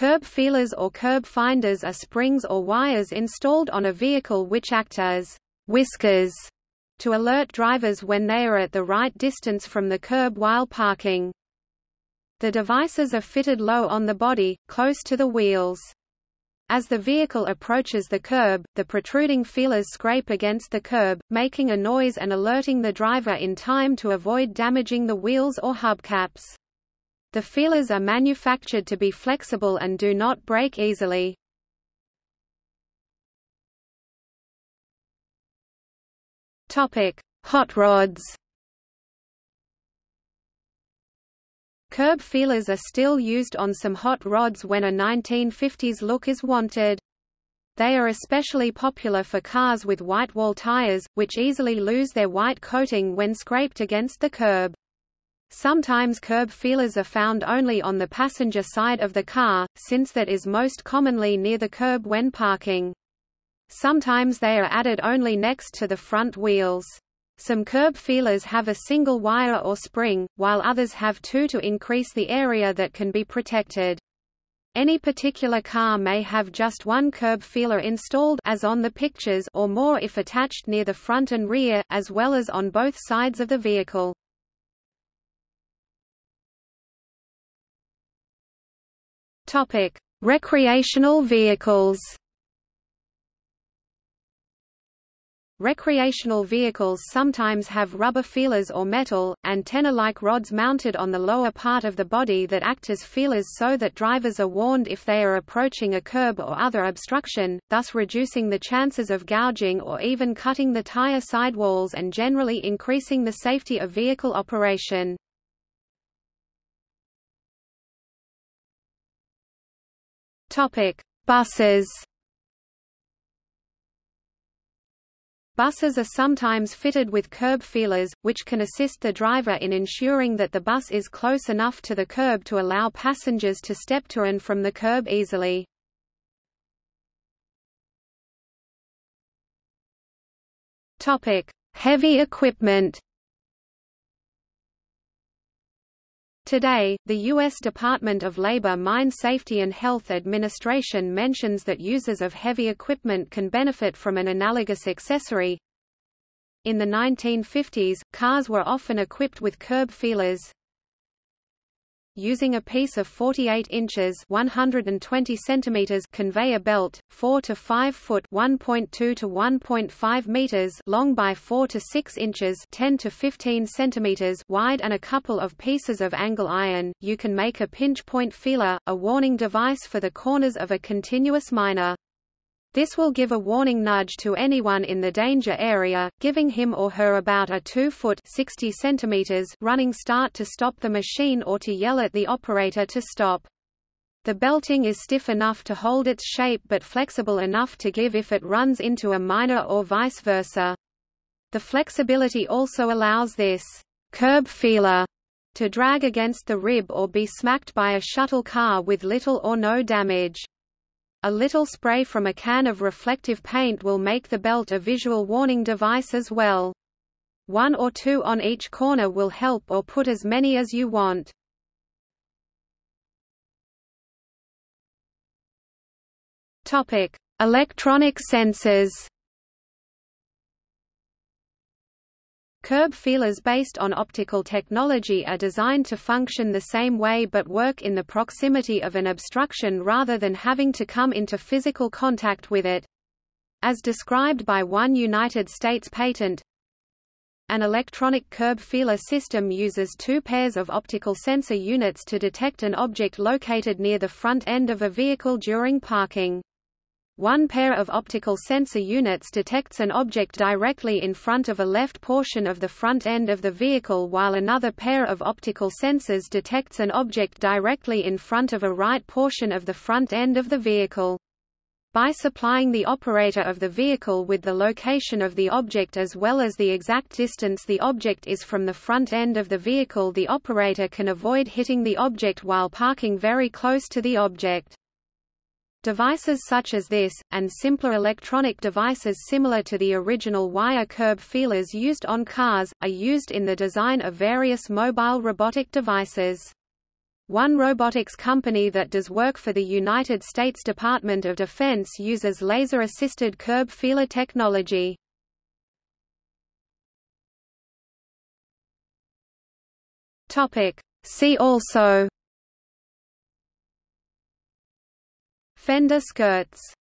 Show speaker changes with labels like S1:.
S1: Curb feelers or curb finders are springs or wires installed on a vehicle which act as whiskers to alert drivers when they are at the right distance from the curb while parking. The devices are fitted low on the body, close to the wheels. As the vehicle approaches the curb, the protruding feelers scrape against the curb, making a noise and alerting the driver in time to avoid damaging the wheels or hubcaps. The feelers are manufactured to be flexible and do not break easily. Topic: Hot rods Curb feelers are still used on some hot rods when a 1950s look is wanted. They are especially popular for cars with white wall tires, which easily lose their white coating when scraped against the curb. Sometimes curb feelers are found only on the passenger side of the car, since that is most commonly near the curb when parking. Sometimes they are added only next to the front wheels. Some curb feelers have a single wire or spring, while others have two to increase the area that can be protected. Any particular car may have just one curb feeler installed as on the pictures or more if attached near the front and rear, as well as on both sides of the vehicle. Topic: Recreational vehicles. Recreational vehicles sometimes have rubber feelers or metal, antenna-like rods mounted on the lower part of the body that act as feelers so that drivers are warned if they are approaching a curb or other obstruction, thus reducing the chances of gouging or even cutting the tire sidewalls and generally increasing the safety of vehicle operation. Buses Buses are sometimes fitted with curb feelers, which can assist the driver in ensuring that the bus is close enough to the curb to allow passengers to step to and from the curb easily. Topic: Heavy equipment Today, the U.S. Department of Labor Mine Safety and Health Administration mentions that users of heavy equipment can benefit from an analogous accessory. In the 1950s, cars were often equipped with curb feelers, using a piece of 48 inches 120 centimeters conveyor belt, 4 to 5 foot 1.2 to 1.5 meters long by 4 to 6 inches 10 to 15 centimeters wide and a couple of pieces of angle iron, you can make a pinch point feeler, a warning device for the corners of a continuous miner. This will give a warning nudge to anyone in the danger area, giving him or her about a 2 foot 60 centimeters running start to stop the machine or to yell at the operator to stop. The belting is stiff enough to hold its shape but flexible enough to give if it runs into a miner or vice versa. The flexibility also allows this curb feeler to drag against the rib or be smacked by a shuttle car with little or no damage. A little spray from a can of reflective paint will make the belt a visual warning device as well. One or two on each corner will help or put as many as you want. Electronic sensors. Curb feelers based on optical technology are designed to function the same way but work in the proximity of an obstruction rather than having to come into physical contact with it. As described by one United States patent, an electronic curb feeler system uses two pairs of optical sensor units to detect an object located near the front end of a vehicle during parking. One pair of optical sensor units detects an object directly in front of a left portion of the front end of the vehicle while another pair of optical sensors detects an object directly in front of a right portion of the front end of the vehicle. By supplying the operator of the vehicle with the location of the object as well as the exact distance the object is from the front end of the vehicle the operator can avoid hitting the object while parking very close to the object. Devices such as this, and simpler electronic devices similar to the original wire curb feelers used on cars, are used in the design of various mobile robotic devices. One robotics company that does work for the United States Department of Defense uses laser-assisted curb feeler technology. See also Fender skirts